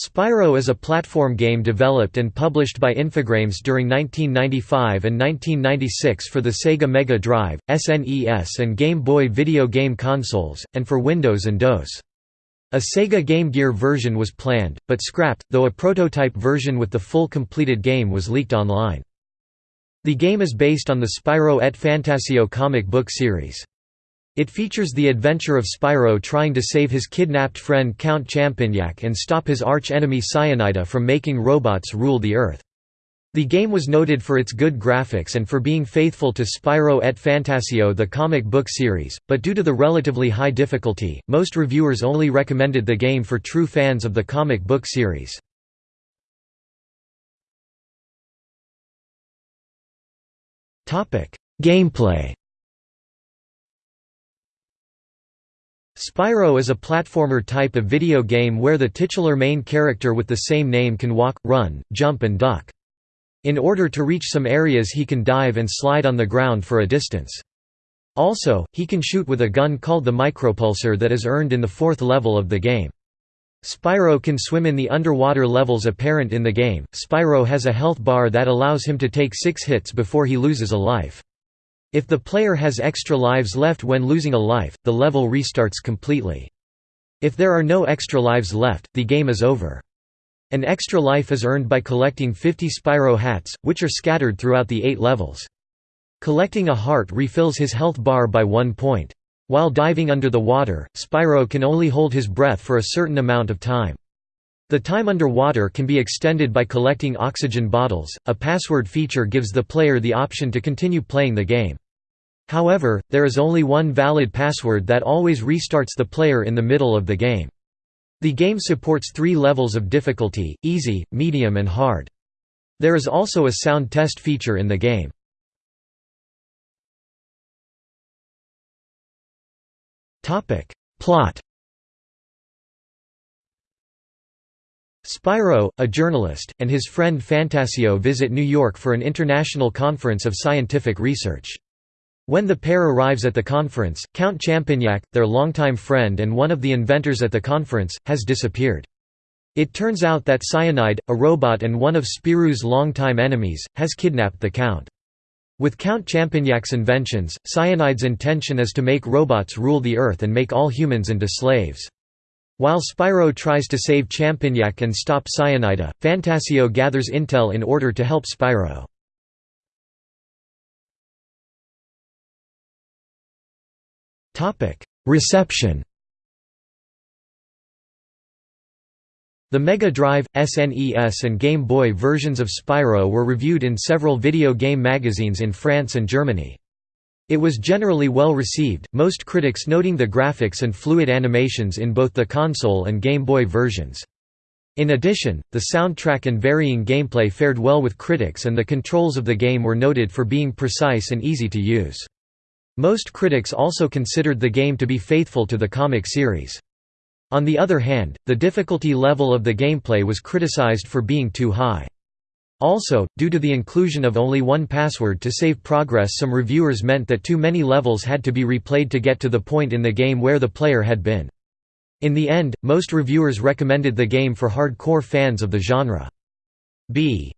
Spirou is a platform game developed and published by Infogrames during 1995 and 1996 for the Sega Mega Drive, SNES and Game Boy video game consoles, and for Windows and DOS. A Sega Game Gear version was planned, but scrapped, though a prototype version with the full completed game was leaked online. The game is based on the Spirou et Fantasio comic book series. It features the adventure of Spirou trying to save his kidnapped friend Count Champignac and stop his arch-enemy Cyanide from making robots rule the Earth. The game was noted for its good graphics and for being faithful to Spirou et Fantasio the comic book series, but due to the relatively high difficulty, most reviewers only recommended the game for true fans of the comic book series. Gameplay Spirou is a platformer type of video game where the titular main character with the same name can walk, run, jump and duck. In order to reach some areas he can dive and slide on the ground for a distance. Also, he can shoot with a gun called the micropulsar that is earned in the fourth level of the game. Spirou can swim in the underwater levels apparent in the game. Spirou has a health bar that allows him to take six hits before he loses a life. If the player has extra lives left when losing a life, the level restarts completely. If there are no extra lives left, the game is over. An extra life is earned by collecting 50 Spirou hats, which are scattered throughout the eight levels. Collecting a heart refills his health bar by one point. While diving under the water, Spirou can only hold his breath for a certain amount of time. The time underwater can be extended by collecting oxygen bottles. A password feature gives the player the option to continue playing the game. However, there is only one valid password that always restarts the player in the middle of the game. The game supports three levels of difficulty, easy, medium and hard. There is also a sound test feature in the game. Plot Spirou, a journalist, and his friend Fantasio visit New York for an international conference of scientific research. When the pair arrives at the conference, Count Champignac, their longtime friend and one of the inventors at the conference, has disappeared. It turns out that Cyanide, a robot and one of Spirou's longtime enemies, has kidnapped the Count. With Count Champignac's inventions, Cyanide's intention is to make robots rule the Earth and make all humans into slaves. While Spirou tries to save Champignac and stop Cyanide, Fantasio gathers intel in order to help Spirou. Reception The Mega Drive, SNES and Game Boy versions of Spirou were reviewed in several video game magazines in France and Germany. It was generally well received, most critics noting the graphics and fluid animations in both the console and Game Boy versions. In addition, the soundtrack and varying gameplay fared well with critics and the controls of the game were noted for being precise and easy to use. Most critics also considered the game to be faithful to the comic series. On the other hand, the difficulty level of the gameplay was criticized for being too high. Also, due to the inclusion of only one password to save progress some reviewers meant that too many levels had to be replayed to get to the point in the game where the player had been. In the end, most reviewers recommended the game for hardcore fans of the genre. B